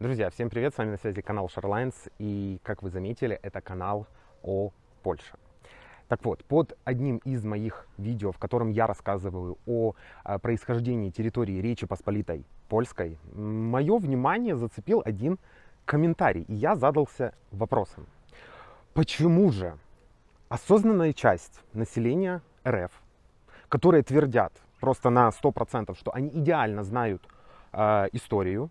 Друзья, всем привет, с вами на связи канал Шарлайнс, и, как вы заметили, это канал о Польше. Так вот, под одним из моих видео, в котором я рассказываю о, о происхождении территории Речи Посполитой Польской, мое внимание зацепил один комментарий, и я задался вопросом. Почему же осознанная часть населения РФ, которые твердят просто на 100%, что они идеально знают э, историю,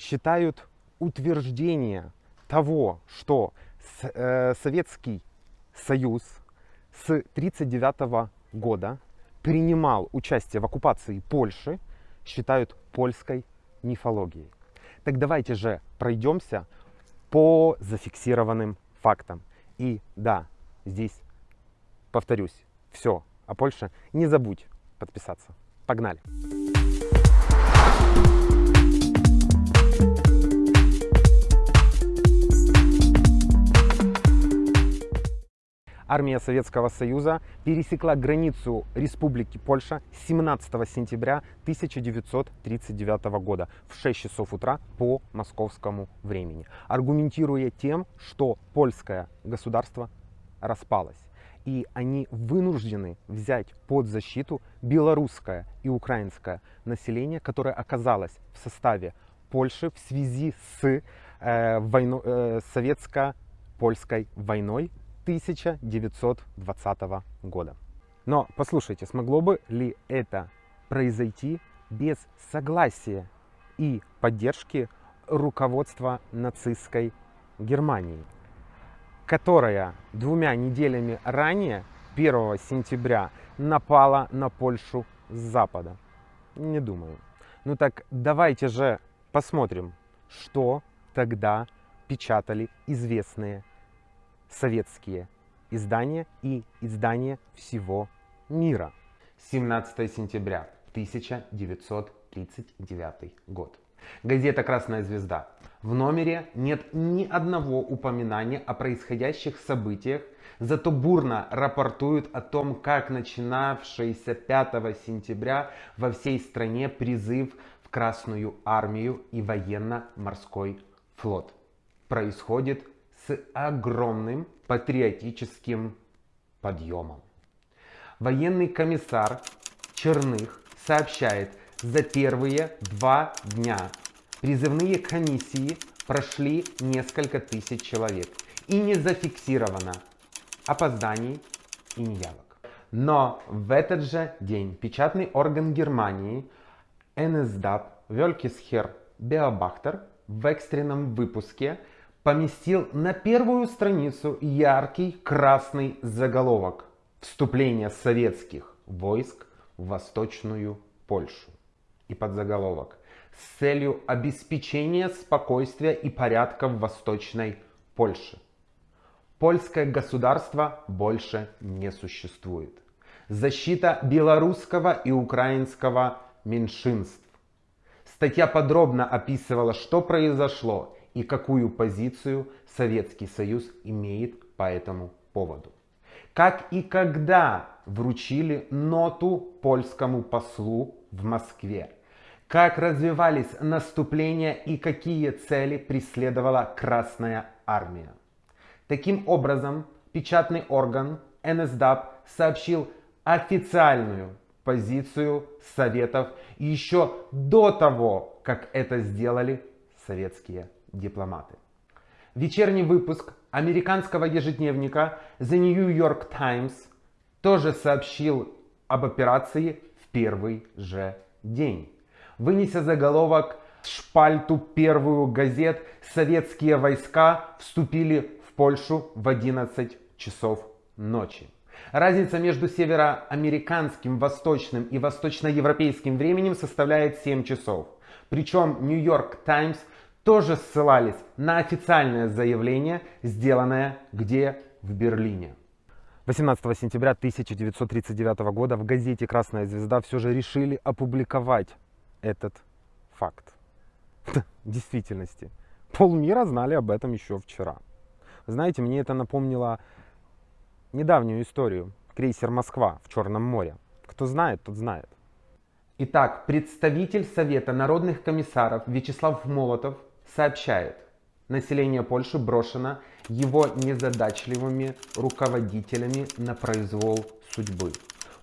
считают утверждение того, что э, Советский Союз с 1939 года принимал участие в оккупации Польши, считают польской мифологией. Так давайте же пройдемся по зафиксированным фактам. И да, здесь повторюсь, все о Польше. Не забудь подписаться. Погнали! Армия Советского Союза пересекла границу Республики Польша 17 сентября 1939 года в 6 часов утра по московскому времени, аргументируя тем, что польское государство распалось. И они вынуждены взять под защиту белорусское и украинское население, которое оказалось в составе Польши в связи с э, войну, э, советско-польской войной 1920 года. Но послушайте, смогло бы ли это произойти без согласия и поддержки руководства нацистской Германии, которая двумя неделями ранее, 1 сентября, напала на Польшу с запада? Не думаю. Ну так давайте же посмотрим, что тогда печатали известные советские издания и издания всего мира. 17 сентября 1939 год. Газета «Красная звезда». В номере нет ни одного упоминания о происходящих событиях, зато бурно рапортуют о том, как начинавшийся 5 сентября во всей стране призыв в Красную армию и военно-морской флот происходит с огромным патриотическим подъемом. Военный комиссар Черных сообщает, за первые два дня призывные комиссии прошли несколько тысяч человек и не зафиксировано опозданий и неявок. Но в этот же день печатный орган Германии NSDAP Вёлькисхер Беобахтер в экстренном выпуске поместил на первую страницу яркий красный заголовок «Вступление советских войск в Восточную Польшу» и подзаголовок «С целью обеспечения спокойствия и порядка в Восточной Польше». Польское государство больше не существует. Защита белорусского и украинского меньшинств. Статья подробно описывала, что произошло и какую позицию Советский Союз имеет по этому поводу. Как и когда вручили ноту польскому послу в Москве. Как развивались наступления и какие цели преследовала Красная Армия. Таким образом, печатный орган НСДАП сообщил официальную позицию Советов еще до того, как это сделали советские дипломаты. Вечерний выпуск американского ежедневника The New York Times тоже сообщил об операции в первый же день. Вынеся заголовок шпальту первую газет, советские войска вступили в Польшу в 11 часов ночи. Разница между североамериканским, восточным и восточноевропейским временем составляет 7 часов. Причем York Times тоже ссылались на официальное заявление, сделанное где? В Берлине. 18 сентября 1939 года в газете «Красная звезда» все же решили опубликовать этот факт. В действительности, полмира знали об этом еще вчера. Знаете, мне это напомнило недавнюю историю. Крейсер «Москва» в Черном море. Кто знает, тот знает. Итак, представитель Совета народных комиссаров Вячеслав Молотов сообщает, население Польши брошено его незадачливыми руководителями на произвол судьбы.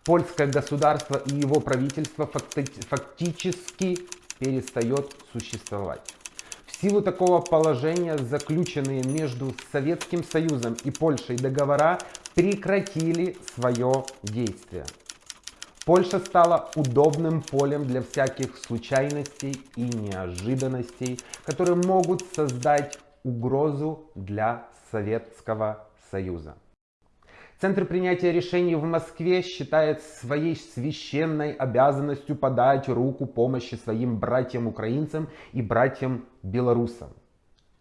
Польское государство и его правительство фактически перестает существовать. В силу такого положения заключенные между Советским Союзом и Польшей договора прекратили свое действие. Польша стала удобным полем для всяких случайностей и неожиданностей, которые могут создать угрозу для Советского Союза. Центр принятия решений в Москве считает своей священной обязанностью подать руку помощи своим братьям-украинцам и братьям-белорусам,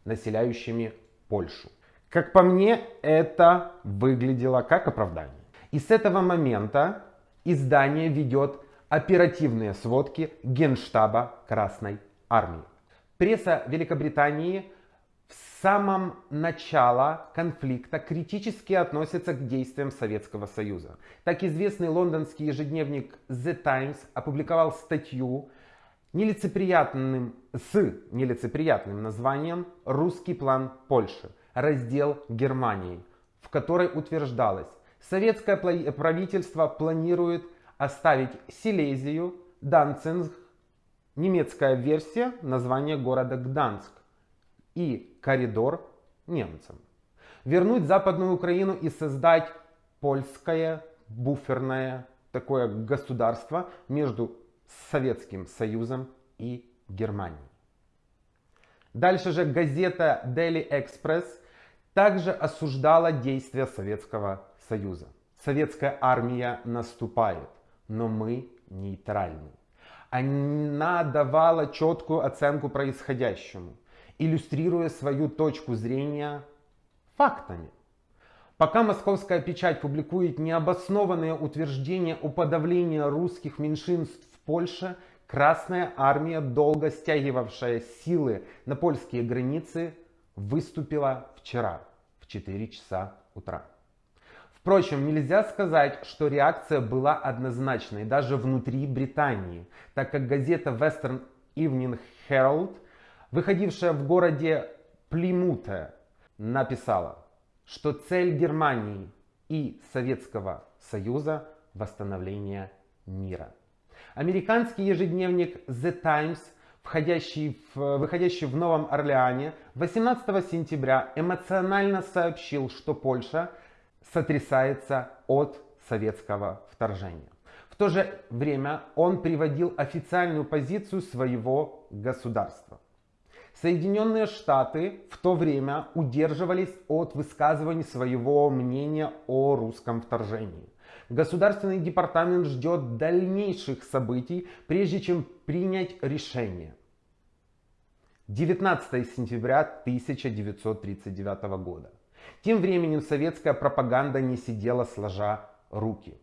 населяющими Польшу. Как по мне, это выглядело как оправдание. И с этого момента издание ведет оперативные сводки Генштаба Красной Армии. Пресса Великобритании в самом начале конфликта критически относится к действиям Советского Союза. Так известный лондонский ежедневник The Times опубликовал статью нелицеприятным, с нелицеприятным названием «Русский план Польши. Раздел Германии», в которой утверждалось, советское правительство планирует оставить Силезию, Данцинг, немецкая версия названия города Гданск, и коридор немцам. Вернуть Западную Украину и создать польское буферное такое государство между Советским Союзом и Германией. Дальше же газета Daily Express также осуждала действия Советского Союза. Советская армия наступает, но мы нейтральны. Она давала четкую оценку происходящему иллюстрируя свою точку зрения фактами. Пока московская печать публикует необоснованные утверждения о подавлении русских меньшинств в Польше, Красная армия, долго стягивавшая силы на польские границы, выступила вчера в 4 часа утра. Впрочем, нельзя сказать, что реакция была однозначной даже внутри Британии, так как газета Western Evening Herald выходившая в городе Плимуте, написала, что цель Германии и Советского Союза – восстановление мира. Американский ежедневник The Times, входящий в, выходящий в Новом Орлеане, 18 сентября эмоционально сообщил, что Польша сотрясается от советского вторжения. В то же время он приводил официальную позицию своего государства. Соединенные Штаты в то время удерживались от высказывания своего мнения о русском вторжении. Государственный департамент ждет дальнейших событий, прежде чем принять решение. 19 сентября 1939 года. Тем временем советская пропаганда не сидела сложа руки.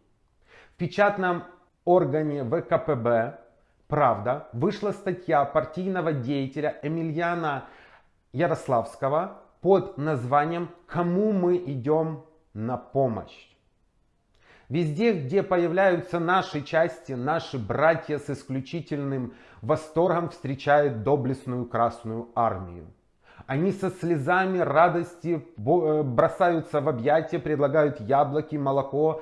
В печатном органе ВКПБ Правда, вышла статья партийного деятеля Эмильяна Ярославского под названием «Кому мы идем на помощь?». Везде, где появляются наши части, наши братья с исключительным восторгом встречают доблестную Красную Армию. Они со слезами радости э, бросаются в объятия, предлагают яблоки, молоко,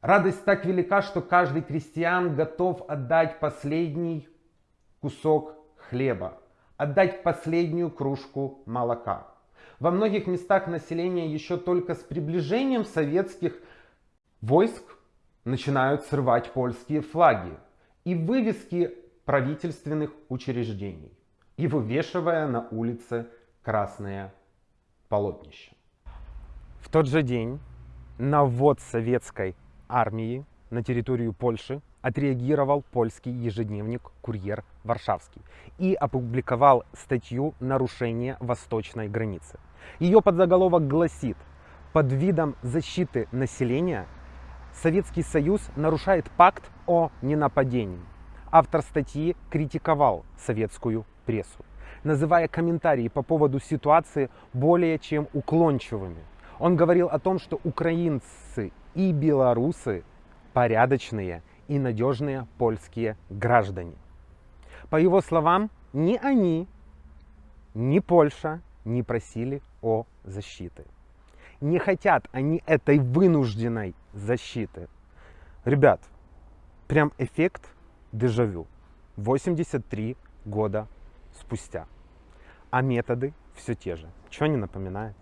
Радость так велика, что каждый крестьян готов отдать последний кусок хлеба, отдать последнюю кружку молока. Во многих местах населения еще только с приближением советских войск начинают срывать польские флаги и вывески правительственных учреждений и вывешивая на улице красное полотнище. В тот же день на ввод советской армии на территорию Польши отреагировал польский ежедневник «Курьер Варшавский» и опубликовал статью «Нарушение восточной границы». Ее подзаголовок гласит «Под видом защиты населения Советский Союз нарушает пакт о ненападении». Автор статьи критиковал советскую прессу, называя комментарии по поводу ситуации более чем уклончивыми. Он говорил о том, что украинцы и белорусы порядочные и надежные польские граждане. По его словам, ни они, ни Польша не просили о защиты. Не хотят они этой вынужденной защиты. Ребят, прям эффект дежавю. 83 года спустя. А методы все те же. Что не напоминает?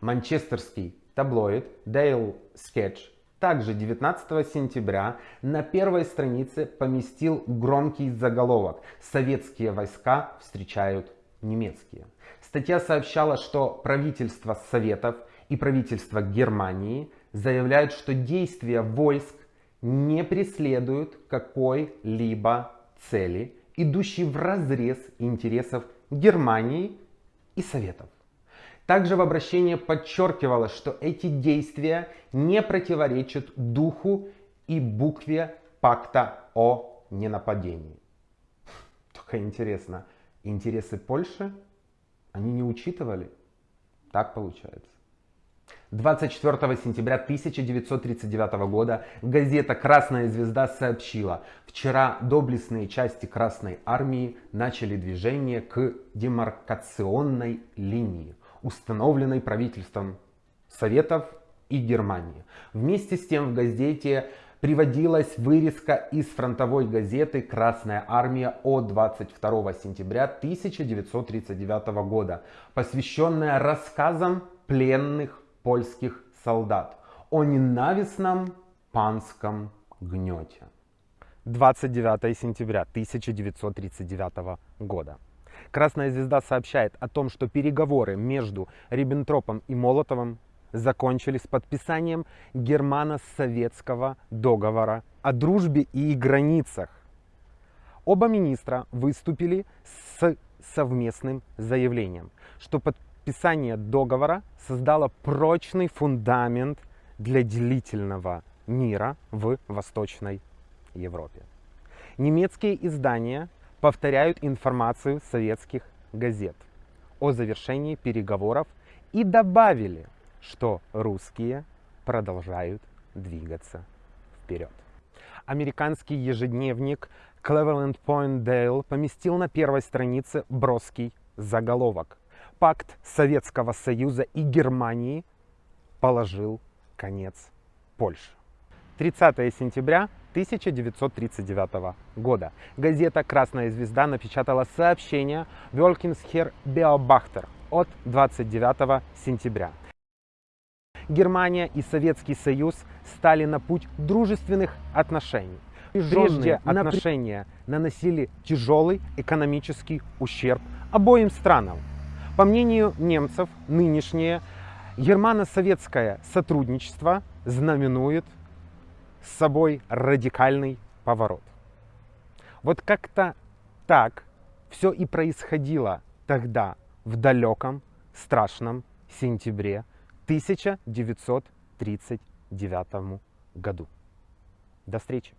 Манчестерский таблоид Dale Sketch также 19 сентября на первой странице поместил громкий заголовок «Советские войска встречают немецкие». Статья сообщала, что правительство Советов и правительство Германии заявляют, что действия войск не преследуют какой-либо цели, идущей в разрез интересов Германии и Советов. Также в обращении подчеркивалось, что эти действия не противоречат духу и букве пакта о ненападении. Только интересно, интересы Польши они не учитывали? Так получается. 24 сентября 1939 года газета «Красная звезда» сообщила, вчера доблестные части Красной Армии начали движение к демаркационной линии установленной правительством Советов и Германии. Вместе с тем в газете приводилась вырезка из фронтовой газеты «Красная армия» от 22 сентября 1939 года, посвященная рассказам пленных польских солдат о ненавистном панском гнете. 29 сентября 1939 года. Красная звезда сообщает о том, что переговоры между Риббентропом и Молотовым закончились подписанием германо-советского договора о дружбе и границах. Оба министра выступили с совместным заявлением, что подписание договора создало прочный фундамент для длительного мира в Восточной Европе. Немецкие издания повторяют информацию советских газет о завершении переговоров и добавили, что русские продолжают двигаться вперед. Американский ежедневник Cleveland Point Dale поместил на первой странице броский заголовок. Пакт Советского Союза и Германии положил конец Польше. 30 сентября 1939 года. Газета «Красная звезда» напечатала сообщение «Вёлькинсхер Беобахтер» от 29 сентября. Германия и Советский Союз стали на путь дружественных отношений. Прежде отношения наносили тяжелый экономический ущерб обоим странам. По мнению немцев, нынешнее германо-советское сотрудничество знаменует с собой радикальный поворот. Вот как-то так все и происходило тогда, в далеком, страшном сентябре 1939 году. До встречи!